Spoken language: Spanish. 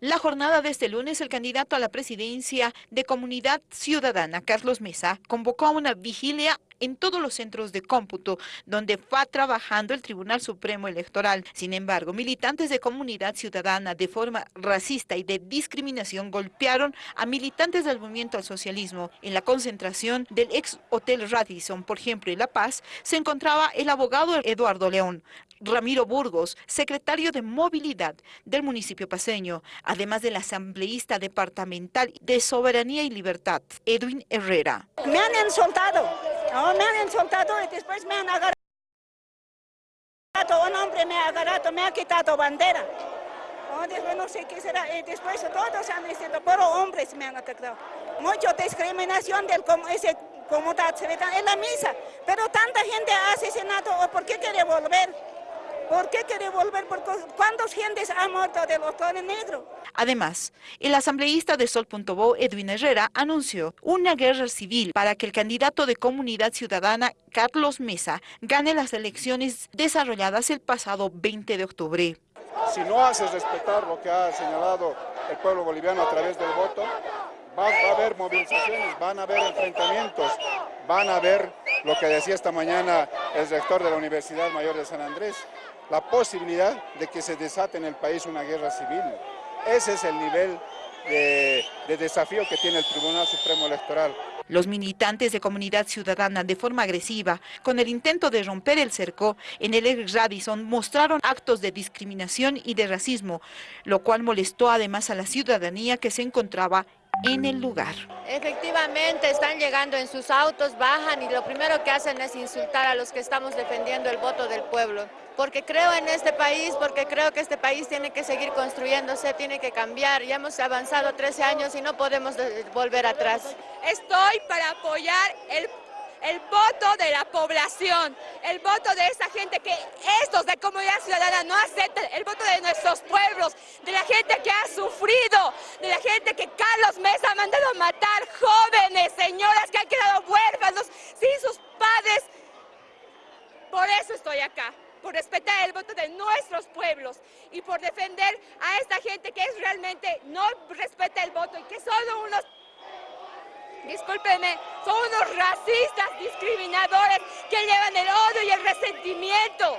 La jornada de este lunes, el candidato a la presidencia de Comunidad Ciudadana, Carlos Mesa, convocó a una vigilia en todos los centros de cómputo donde va trabajando el Tribunal Supremo Electoral. Sin embargo, militantes de Comunidad Ciudadana de forma racista y de discriminación golpearon a militantes del movimiento al socialismo. En la concentración del ex Hotel Radisson, por ejemplo, en La Paz, se encontraba el abogado Eduardo León. Ramiro Burgos, secretario de Movilidad del municipio paseño, además del asambleísta departamental de Soberanía y Libertad, Edwin Herrera. Me han insultado, me han insultado y después me han agarrado. Un hombre me ha agarrado, me ha quitado bandera. después no sé qué será, y después todos han dicho, pero hombres me han atacado. Mucha discriminación del ese comunidad en la misa, pero tanta gente ha asesinado, ¿por qué quiere volver? ¿Por qué quiere volver? ¿Cuántas gentes han muerto de los tones negros? Además, el asambleísta de Sol.bo, Edwin Herrera, anunció una guerra civil para que el candidato de Comunidad Ciudadana, Carlos Mesa, gane las elecciones desarrolladas el pasado 20 de octubre. Si no haces respetar lo que ha señalado el pueblo boliviano a través del voto, va, va a haber movilizaciones, van a haber enfrentamientos, van a haber lo que decía esta mañana el rector de la Universidad Mayor de San Andrés, la posibilidad de que se desate en el país una guerra civil. Ese es el nivel de, desafío que tiene el Tribunal Supremo Electoral. Los militantes de Comunidad Ciudadana de forma agresiva, con el intento de romper el cerco en el ex Radisson, mostraron actos de discriminación y de racismo, lo cual molestó además a la ciudadanía que se encontraba en el lugar. Efectivamente, están llegando en sus autos, bajan y lo primero que hacen es insultar a los que estamos defendiendo el voto del pueblo. Porque creo en este país, porque creo que este país tiene que seguir construyéndose, tiene que cambiar. Ya hemos avanzado 13 años y no podemos volver atrás. Estoy para apoyar el el voto de la población, el voto de esa gente que estos de comunidad ciudadana no aceptan, el voto de nuestros pueblos, gente que ha sufrido, de la gente que Carlos Mesa ha mandado matar, jóvenes, señoras que han quedado huérfanos sin sus padres. Por eso estoy acá, por respetar el voto de nuestros pueblos y por defender a esta gente que es realmente no respeta el voto y que son unos discúlpeme, son unos racistas discriminadores que llevan el odio y el resentimiento.